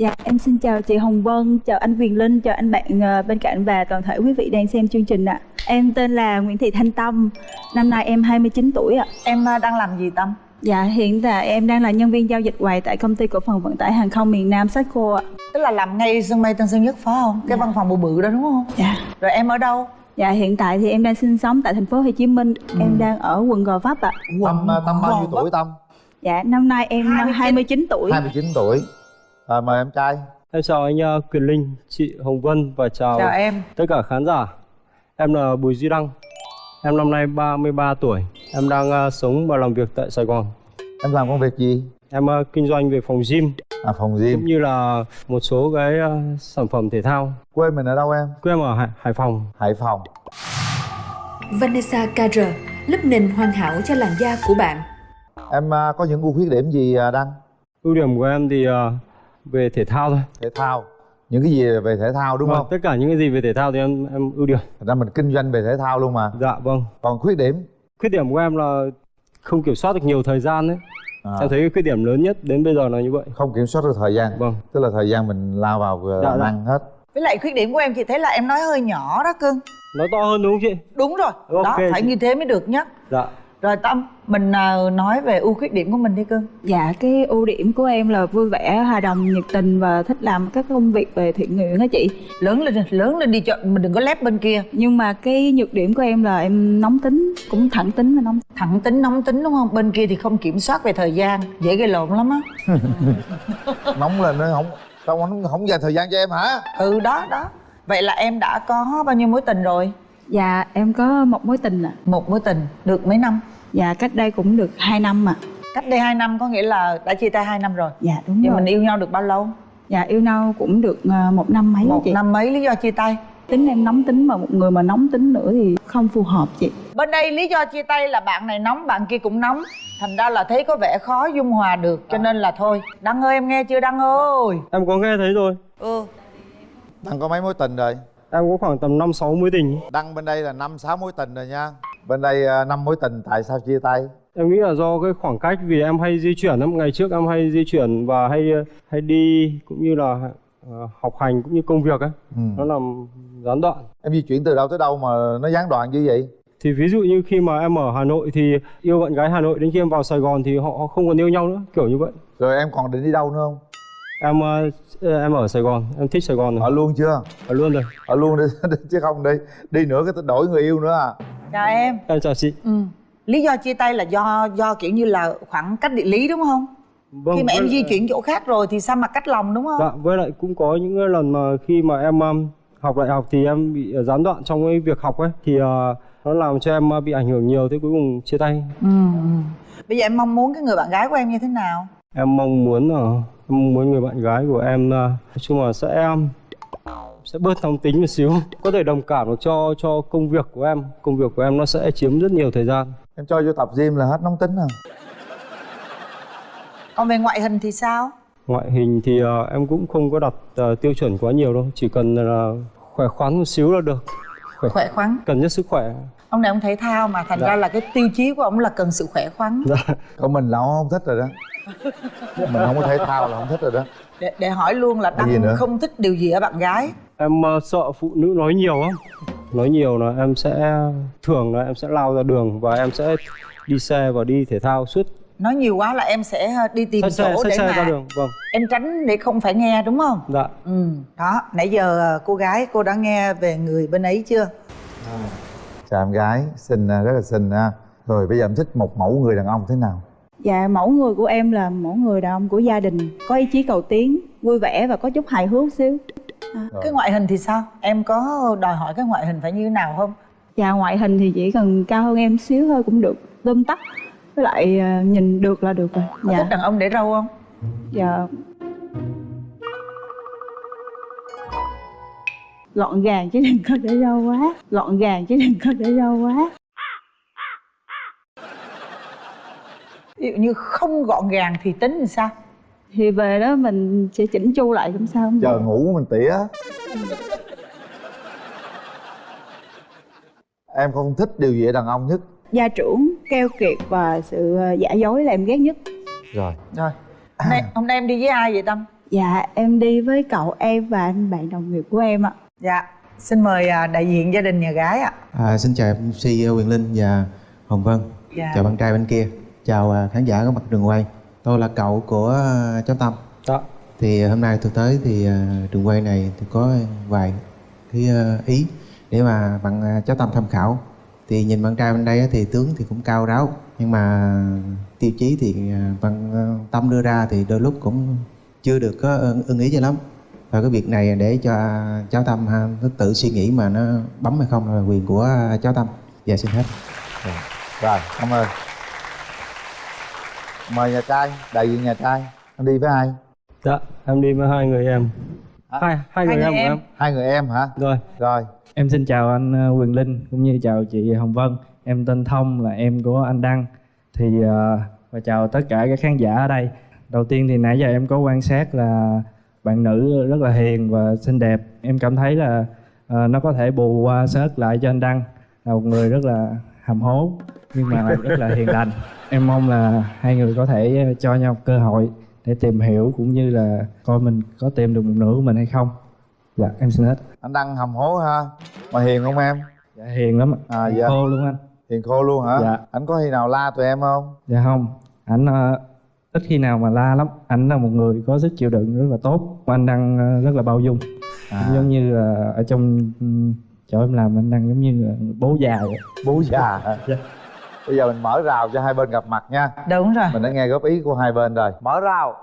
Dạ, em xin chào chị Hồng Vân, chào anh Viền Linh, chào anh bạn ờ, bên cạnh và toàn thể quý vị đang xem chương trình ạ. Em tên là Nguyễn Thị Thanh Tâm, năm nay em 29 tuổi ạ. Em à, đang làm gì Tâm? Dạ, hiện tại em đang là nhân viên giao dịch quầy tại công ty cổ phần vận tải hàng không miền Nam Saco ạ. Tức là làm ngay sân bay Tân Sơn Nhất phải không? Cái Dạ. văn phòng bự bự đó đúng không? Dạ. Rồi em ở đâu? Dạ, hiện tại thì em đang sinh sống tại thành phố Hồ Chí Minh, em đang ở quận Gò Vấp ạ. Tâm à, Tâm bao nhiêu tuổi Tâm? Dạ, năm nay em 29. 29 tuổi. 29 tuổi à, Mời em trai Em chào anh uh, Quyền Linh, chị Hồng Vân và chào, Chào em. tất cả khán giả. Em là Bùi Duy Đăng. Em năm nay 33 tuổi. Em đang uh, sống và làm việc tại Sài Gòn. Em làm công việc gì? Em uh, kinh doanh về phòng gym À phòng cũng gym như là một số cái uh, sản phẩm thể thao. Quê mình ở đâu em? Quê em ở Hải, Hải Phòng. Hải Phòng Vanessa KR, lớp nền hoàn hảo cho làn da của bạn. Em à, có những ưu khuyết điểm gì à, Đăng? Ưu điểm của em thì uh, về thể thao thôi. Thể thao Những cái gì về thể thao đúng Vâng, không? Tất cả những cái gì về thể thao thì em em ưu điểm. Thật ra mình kinh doanh về thể thao luôn mà Dạ vâng. Còn khuyết điểm Khuyết điểm của em là không kiểm soát được nhiều thời gian đấy. à, Em thấy cái khuyết điểm lớn nhất đến bây giờ là như vậy. Không kiểm soát được thời gian Vâng. Tức là thời gian mình lao vào à, Dạ, dạ. ăn hết Với lại khuyết điểm của em chị thấy là em nói hơi nhỏ đó cưng. Nói to hơn đúng không chị? Đúng rồi. Ok đó, phải chị. như thế mới được nhất. Dạ. Rồi Tâm, mình à, nói về ưu khuyết điểm của mình đi cưng. Dạ, cái ưu điểm của em là vui vẻ, hòa đồng, nhiệt tình và thích làm các công việc về thiện nguyện á chị. Lớn lên, lớn lên đi cho mình đừng có lép bên kia. Nhưng mà cái nhược điểm của em là em nóng tính, cũng thẳng tính và nóng Thẳng tính, nóng tính đúng không? Bên kia thì không kiểm soát về thời gian, dễ gây lộn lắm á. Nóng lên nó không Sao không, không dành thời gian cho em hả? Ừ đó, đó. Vậy là em đã có bao nhiêu mối tình rồi? Dạ, em có một mối tình ạ. Một mối tình, được mấy năm? Dạ, cách đây cũng được 2 năm mà. Cách đây 2 năm có nghĩa là đã chia tay 2 năm rồi. Dạ, đúng Vậy rồi. mình yêu nhau được bao lâu? Dạ, yêu nhau cũng được ờ, một năm mấy Một chị. năm mấy lý do chia tay? Tính em nóng tính mà một người mà nóng tính nữa thì không phù hợp chị. Bên đây lý do chia tay là bạn này nóng, bạn kia cũng nóng Thành ra là thấy có vẻ khó dung hòa được Cho nên là thôi Đăng ơi em nghe chưa Đăng ơi Em có nghe thấy rồi. Ừ Đăng có mấy mối tình rồi? Em có khoảng tầm 5 6 mối tình. Đăng bên đây là năm sáu mối tình rồi nha Bên đây à, năm mối tình tại sao chia tay? Em nghĩ là do cái khoảng cách vì em hay di chuyển lắm, ngày trước em hay di chuyển và hay hay đi cũng như là ờ, học hành cũng như công việc ấy. Ừ. Nó làm gián đoạn. Em di chuyển từ đâu tới đâu mà nó gián đoạn như vậy? Thì ví dụ như khi mà em ở Hà Nội thì yêu bạn gái Hà Nội đến khi em vào Sài Gòn thì họ không còn yêu nhau nữa, kiểu như vậy. Rồi em còn định đi đâu nữa không? Em ờ, em ở Sài Gòn, em thích Sài Gòn Ở rồi. luôn chưa? Ở luôn rồi. Ở luôn đi, chứ không đi Đi nữa cái đổi người yêu nữa à Chào em Em chào chị. ừ. Lý do chia tay là do do kiểu như là khoảng cách địa lý đúng không? Vâng, Khi mà em di chuyển chỗ khác rồi thì sao mà cách lòng đúng không? Dạ, với lại cũng có những lần mà khi mà em um, học đại học thì em bị uh, gián đoạn trong cái việc học ấy thì uh, nó làm cho em bị ảnh hưởng nhiều thế cuối cùng chia tay. ừ. ừ. Bây giờ em mong muốn cái người bạn gái của em như thế nào? Em mong muốn là em muốn người bạn gái của em uh, nói chung là sẽ sẽ bớt nóng tính một xíu, có thể đồng cảm được cho cho công việc của em. Công việc của em nó sẽ chiếm rất nhiều thời gian. Em cho vô tập gym là hết nóng tính à Còn về ngoại hình thì sao? Ngoại hình thì uh, em cũng không có đặt uh, tiêu chuẩn quá nhiều đâu, chỉ cần là khỏe khoắn một xíu là được. Khỏe khoắn Cần nhất sức khỏe. Ông này ông thể thao mà thành Dạ. ra là cái tiêu chí của ông là cần sự khỏe khoắn Dạ. Còn mình là không thích rồi đó Mình không có thể thao là không thích rồi đó. Để, để hỏi luôn là Đăng không thích điều gì ở bạn gái? Em ờ, sợ phụ nữ nói nhiều lắm Nói nhiều là em sẽ Thường là em sẽ lao ra đường Và em sẽ đi xe và đi thể thao suốt. Nói nhiều quá là em sẽ ờ, đi tìm xe, chỗ xách để xe mà ra đường Vâng. em tránh để không phải nghe đúng không? Dạ. Ừ đó nãy giờ ờ, cô gái cô đã nghe về người bên ấy chưa? Chào em gái, xinh à, rất là xinh ha. Rồi bây giờ em thích một mẫu người đàn ông thế nào? Dạ, mẫu người của em là mẫu người đàn ông của gia đình, có ý chí cầu tiến, vui vẻ và có chút hài hước xíu. Rồi. cái ngoại hình thì sao em có đòi hỏi cái ngoại hình phải như thế nào không Dạ, ngoại hình thì chỉ cần cao hơn em xíu thôi cũng được, tôm tắt. Với lại ờ, nhìn được là được rồi. có Dạ, thích đàn ông để râu không dạ. Gọn gàng chứ đừng có để râu quá. Gọn gàng chứ đừng có để râu quá. Ví dụ như không gọn gàng thì tính làm sao? Thì về đó mình sẽ chỉnh chu lại cũng sao không? Chờ ngủ mình tỉa. Em không thích điều gì ở đàn ông nhất. Gia trưởng, keo kiệt và sự ờ, giả dối là em ghét nhất. Rồi. Rồi. Hôm nay, hôm nay em đi với ai vậy tâm? Dạ em đi với cậu em và anh bạn đồng nghiệp của em ạ. Dạ. Xin mời à, đại diện gia đình nhà gái ạ. À, xin chào MC Quyền Linh và Hồng Vân. Dạ. Chào bạn trai bên kia Chào à, khán giả có mặt trường quay Tôi là cậu của à, cháu Tâm Dạ. Thì hôm nay tôi tới thì à, trường quay này tôi có vài cái à, ý Để mà bạn à, cháu Tâm tham khảo Thì nhìn bạn trai bên đây á, thì tướng thì cũng cao ráo Nhưng mà tiêu chí thì à, bạn à, Tâm đưa ra thì đôi lúc cũng chưa được có ưng ưng ý cho lắm và cái việc này để cho cháu Tâm ha, nó tự suy nghĩ mà nó bấm hay không là quyền của cháu Tâm. Dạ xin hết. rồi cảm ơn mời nhà trai đại diện nhà trai anh đi với ai Dạ, em đi với hai người em. Hai hai người người em của em. em. hai người em hả Rồi, rồi Em xin chào anh ờ, Quyền Linh cũng như chào chị Hồng Vân. Em tên Thông là em của anh Đăng. Thì ờ, và chào tất cả các khán giả ở đây. Đầu tiên thì nãy giờ em có quan sát là bạn nữ rất là hiền và xinh đẹp. Em cảm thấy là ờ, nó có thể bù qua sớt lại cho anh Đăng là một người rất là hàm hố nhưng mà lại rất là hiền lành. Em mong là hai người có thể ờ, cho nhau cơ hội để tìm hiểu cũng như là coi mình có tìm được một nửa của mình hay không. Dạ em xin hết. anh đăng hầm hố ha mà hiền không em Dạ hiền lắm. À, Hiền dạ. Khô luôn anh. hiền khô luôn hả Dạ. anh có khi nào la tụi em không Dạ không. Ảnh ờ, ít khi nào mà la lắm. Ảnh là một người có sức chịu đựng rất là tốt. Anh đang ờ, rất là bao dung. à, Giống như là ở trong ừ, chỗ em làm anh đang giống như bố già vậy. bố già hả? Dạ. bây giờ mình mở rào cho hai bên gặp mặt nha đúng rồi mình đã nghe góp ý của hai bên rồi mở rào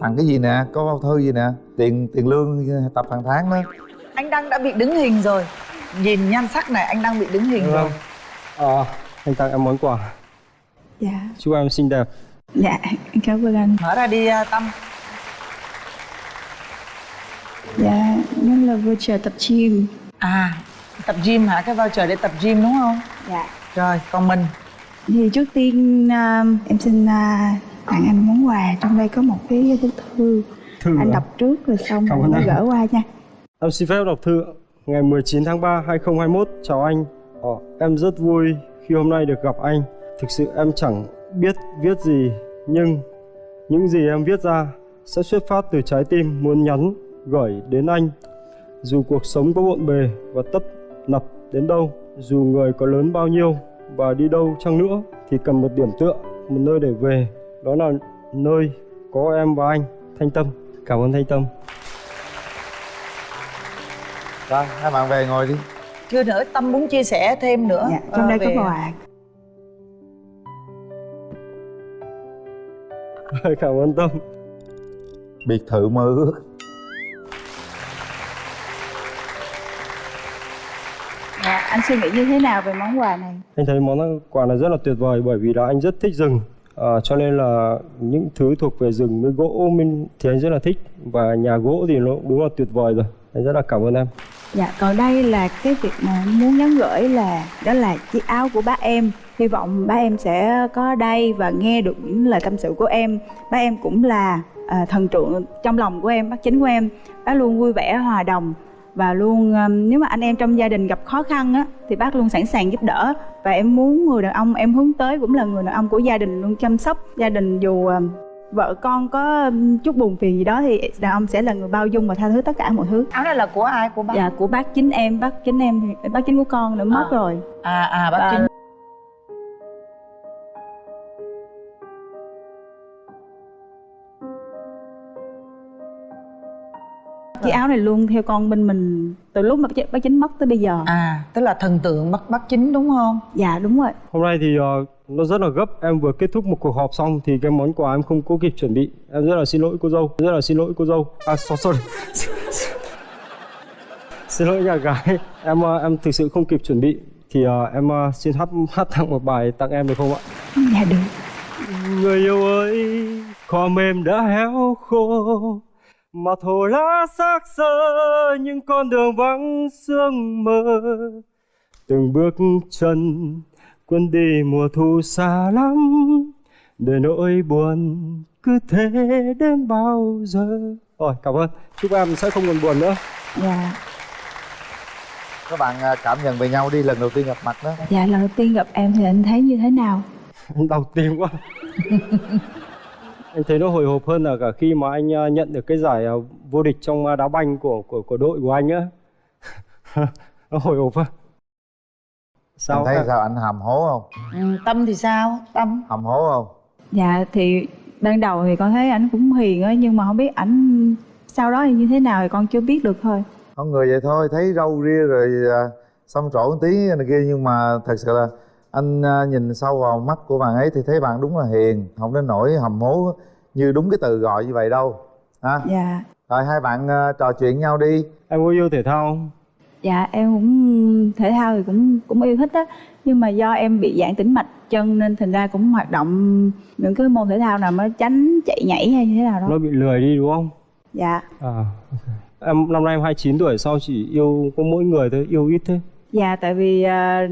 tặng cái gì nè có bao thư gì nè tiền tiền lương tập hàng tháng đó anh đăng đã bị đứng hình rồi nhìn nhan sắc này anh đang bị đứng hình rồi vâng. Ờ, anh tặng em món quà. Dạ Chúc em xinh đẹp. Dạ em cảm ơn anh. Mở ra đi à, tâm. Dạ nó là voucher tập gym. À tập gym hả? Cái voucher để tập gym đúng không? Dạ. Rồi còn mình. Thì trước tiên à, em xin à, tặng anh món quà. Trong đây có một cái bức thư. Thư Anh à? đọc trước rồi xong Cảm anh. gỡ qua nha. Em xin phép đọc thư. Ngày 19 tháng 3 2021 chào anh. Ờ, em rất vui khi hôm nay được gặp anh. Thực sự em chẳng biết viết gì nhưng những gì em viết ra sẽ xuất phát từ trái tim muốn nhắn gửi đến anh. Dù cuộc sống có bộn bề và tấp nập đến đâu, dù người có lớn bao nhiêu và đi đâu chăng nữa thì cần một điểm tựa, một nơi để về. Đó là nơi có em và anh, Thanh Tâm. Cảm ơn Thanh Tâm. rồi hai bạn về ngồi đi chưa nữa tâm muốn chia sẻ thêm nữa Dạ trong ờ, đây có về- quà Cảm ơn Tâm. biệt thự mơ ước dạ, Anh suy nghĩ như thế nào về món quà này? Anh thấy món quà này rất là tuyệt vời bởi vì là anh rất thích rừng. À, cho nên là những thứ thuộc về rừng với gỗ mình thì anh rất là thích và nhà gỗ thì nó đúng là tuyệt vời rồi. Anh rất là cảm ơn em. Dạ, còn đây là cái việc mà muốn nhắn gửi là đó là chiếc áo của bác em. Hy vọng bác em sẽ có đây và nghe được những lời tâm sự của em. Bác em cũng là à, thần tượng trong lòng của em, bác chính của em. Bác luôn vui vẻ, hòa đồng và luôn um, nếu mà anh em trong gia đình gặp khó khăn á thì bác luôn sẵn sàng giúp đỡ và em muốn người đàn ông em hướng tới cũng là người đàn ông của gia đình luôn chăm sóc gia đình dù um, vợ con có um, chút buồn phiền gì đó thì đàn ông sẽ là người bao dung và tha thứ tất cả mọi thứ áo này là của ai của bác Dạ của bác chính em, bác chính em thì bác chính của con đã mất À. rồi. à à bác Và- chính Chiếc áo này luôn theo con bên mình từ lúc mà bác, chính mất tới bây giờ. à tức là thần tượng bác bác chính đúng không Dạ đúng rồi. Hôm nay thì ờ, nó rất là gấp. Em vừa kết thúc một cuộc họp xong thì cái món quà em không có kịp chuẩn bị. Em rất là xin lỗi cô dâu. Rất là xin lỗi cô dâu. À so- sorry. xin lỗi nhà gái. Em ờ, em thực sự không kịp chuẩn bị. Thì ờ, em ờ, xin hát hát tặng một bài tặng em được không ạ? Dạ được. Người yêu ơi, cỏ mềm đã héo khô Mà thổ lá xác xơ những con đường vắng sương mơ Từng bước chân quân đi mùa thu xa lắm. Để nỗi buồn cứ thế đến bao giờ. Rồi, cảm ơn. Chúc em sẽ không còn buồn nữa. Dạ. các bạn à, cảm nhận về nhau đi lần đầu tiên gặp mặt đó. Dạ lần đầu tiên gặp em thì anh thấy như thế nào? Anh đau tim quá anh thấy nó hồi hộp hơn là cả khi mà anh ờ, nhận được cái giải ờ, vô địch trong ờ, đá banh của của của đội của anh á. Nó hồi hộp á sao em thấy em? sao? Anh hầm hố không? Ừ, tâm thì sao? Tâm? Hầm hố không? Dạ thì ban đầu thì con thấy ảnh cũng hiền á nhưng mà không biết ảnh sau đó thì như thế nào thì con chưa biết được thôi. Con người vậy thôi thấy râu ria rồi à, trổ một tí này kia nhưng mà thật sự là anh à, nhìn sâu vào mắt của bạn ấy thì thấy bạn đúng là hiền không đến nỗi hầm hố như đúng cái từ gọi như vậy đâu ha? Dạ. Rồi hai bạn à, trò chuyện nhau đi. Em có yêu thể thao không? dạ em cũng thể thao thì cũng cũng yêu thích á nhưng mà do em bị giãn tĩnh mạch chân nên thành ra cũng hoạt động những cái môn thể thao nào mà tránh chạy nhảy hay như thế nào đó. Nó bị lười đi đúng không? Dạ. À em năm nay em 29 tuổi sao chỉ yêu có mỗi người thôi yêu ít thế Dạ tại vì à,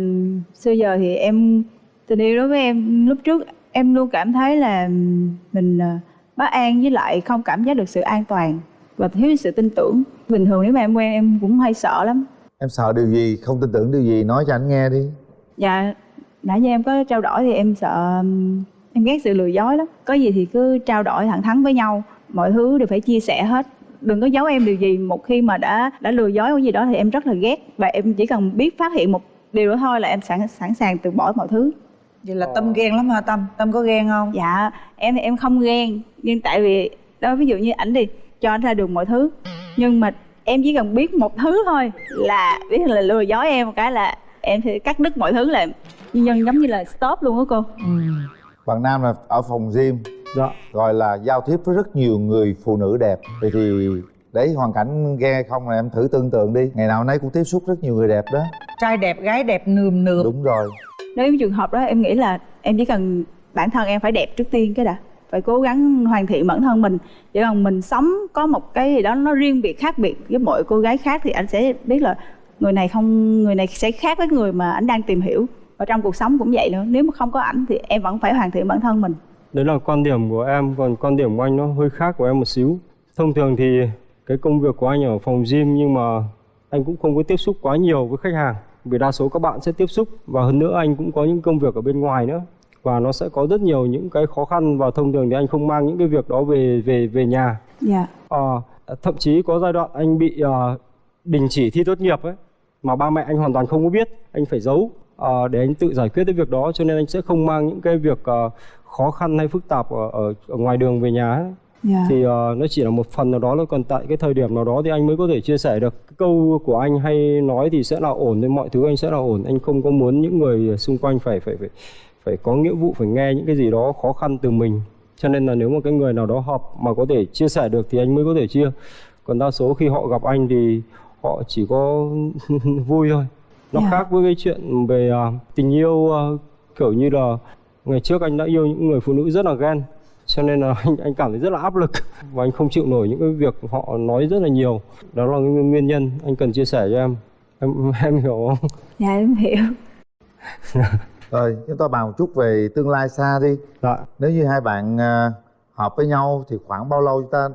xưa giờ thì em tình yêu đối với em lúc trước em luôn cảm thấy là mình à, bất an với lại không cảm giác được sự an toàn và thiếu sự tin tưởng. Bình thường nếu mà em quen em cũng hay sợ lắm. em sợ điều gì không tin tưởng điều gì nói cho anh nghe đi Dạ nãy giờ em có trao đổi thì em sợ em ghét sự lừa dối lắm. Có gì thì cứ trao đổi thẳng thắn với nhau, mọi thứ đều phải chia sẻ hết. Đừng có giấu em điều gì. Một khi mà đã đã lừa dối cái gì đó thì em rất là ghét. Và em chỉ cần biết phát hiện một điều đó thôi là em sẵn sẵn sàng từ bỏ mọi thứ. vậy là tâm ghen lắm hả tâm? Tâm có ghen không? Dạ, em thì em không ghen. Nhưng tại vì, đó ví dụ như ảnh đi Cho anh ra đường mọi thứ. Nhưng mà em chỉ cần biết một thứ thôi Là biết là lừa dối em một cái là Em sẽ cắt đứt mọi thứ là nhân giống như là stop luôn á cô. Bạn nam là ở phòng gym dạ. Gọi là giao tiếp với rất nhiều người phụ nữ đẹp. Vậy thì đấy hoàn cảnh ghe không là em thử tưởng tượng đi. Ngày nào nấy cũng tiếp xúc rất nhiều người đẹp đó. Trai đẹp gái đẹp nườm nượp. Đúng rồi. Nếu trường hợp đó em nghĩ là Em chỉ cần bản thân em phải đẹp trước tiên cái đã. Phải cố gắng hoàn thiện bản thân mình. Chỉ cần mình sống có một cái gì đó nó riêng biệt khác biệt với mọi cô gái khác Thì anh sẽ biết là người này không người này sẽ khác với người mà anh đang tìm hiểu. Và trong cuộc sống cũng vậy nữa. Nếu mà không có ảnh thì em vẫn phải hoàn thiện bản thân mình đấy là quan điểm của em còn quan điểm của anh nó hơi khác của em một xíu. Thông thường thì cái công việc của anh ở phòng gym nhưng mà anh cũng không có tiếp xúc quá nhiều với khách hàng vì đa số các bạn sẽ tiếp xúc và hơn nữa anh cũng có những công việc ở bên ngoài nữa. Và nó sẽ có rất nhiều những cái khó khăn và thông thường thì anh không mang những cái việc đó về về về nhà. Dạ. Ờ, thậm chí có giai đoạn anh bị ờ, đình chỉ thi tốt nghiệp ấy mà ba mẹ anh hoàn toàn không có biết anh phải giấu. Ờ, để anh tự giải quyết cái việc đó cho nên anh sẽ không mang những cái việc ờ, khó khăn hay phức tạp ở, ở, ở ngoài đường về nhà ấy. dạ. Thì ờ, nó chỉ là một phần nào đó thôi còn tại cái thời điểm nào đó thì anh mới có thể chia sẻ được. Cái câu của anh hay nói thì sẽ là ổn nên mọi thứ anh sẽ là ổn. Anh không có muốn những người xung quanh phải phải phải phải có nghĩa vụ phải nghe những cái gì đó khó khăn từ mình. Cho nên là nếu mà cái người nào đó hợp mà có thể chia sẻ được thì anh mới có thể chia. Còn đa số khi họ gặp anh thì họ chỉ có vui thôi. Nó Dạ. khác với cái chuyện về à, tình yêu à, kiểu như là ngày trước anh đã yêu những người phụ nữ rất là ghen cho nên là anh anh cảm thấy rất là áp lực. Và anh không chịu nổi những cái việc họ nói rất là nhiều. Đó là nguyên nhân anh cần chia sẻ cho em. Em em hiểu không? Dạ em hiểu. Rồi chúng ta bàn một chút về tương lai xa đi. Dạ. Nếu như hai bạn à, hợp với nhau thì khoảng bao lâu chúng ta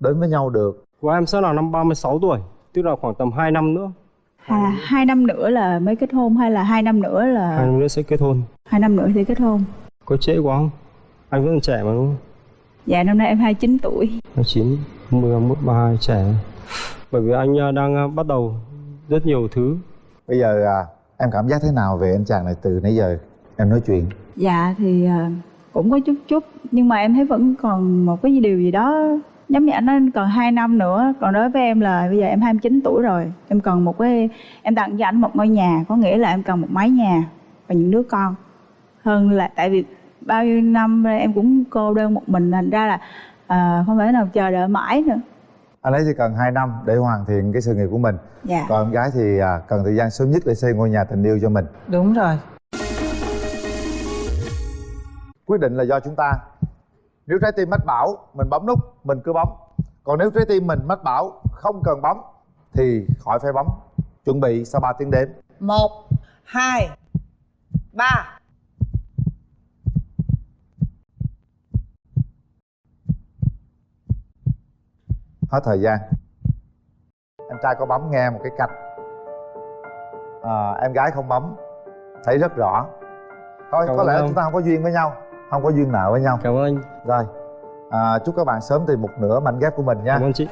đến với nhau được? Của em sẽ là năm 36 tuổi tức là khoảng tầm 2 năm nữa. Là hai năm nữa là mới kết hôn hay là hai năm nữa hai là năm nữa sẽ kết hôn hai năm nữa thì kết hôn. Có trễ quá không? Anh vẫn còn trẻ mà đúng không? Dạ năm nay em 29 tuổi. 29, 11, 32 trẻ. Bởi vì anh à, đang à, bắt đầu rất nhiều thứ. Bây giờ à, em cảm giác thế nào về anh chàng này từ nãy giờ em nói chuyện? Dạ thì à, cũng có chút chút nhưng mà em thấy vẫn còn một cái điều gì đó giống như anh nói còn 2 năm nữa. Còn đối với em là bây giờ em 29 tuổi rồi. Em cần một cái em tặng cho anh một ngôi nhà có nghĩa là em cần một mái nhà và những đứa con hơn là tại vì bao nhiêu năm em cũng cô đơn một mình thành ra là à, không thể nào chờ đợi mãi nữa. Anh ấy chỉ cần 2 năm để hoàn thiện cái sự nghiệp của mình. Dạ. Còn em gái thì à, cần thời gian sớm nhất để xây ngôi nhà tình yêu cho mình. Đúng rồi. Quyết định là do chúng ta. Nếu trái tim mách bảo mình bấm nút mình cứ bấm. Còn nếu trái tim mình mách bảo không cần bấm thì khỏi phải bấm. Chuẩn bị sau 3 tiếng đếm. Một hai ba hết thời gian. Em trai có bấm nghe một cái cạch. À, em gái không bấm thấy rất rõ. Thôi Cảm có lẽ ông. chúng ta không có duyên với nhau không có duyên nợ với nhau. Cảm ơn anh. Rồi à, chúc các bạn sớm tìm một nửa mảnh ghép của mình nha. Cảm ơn chị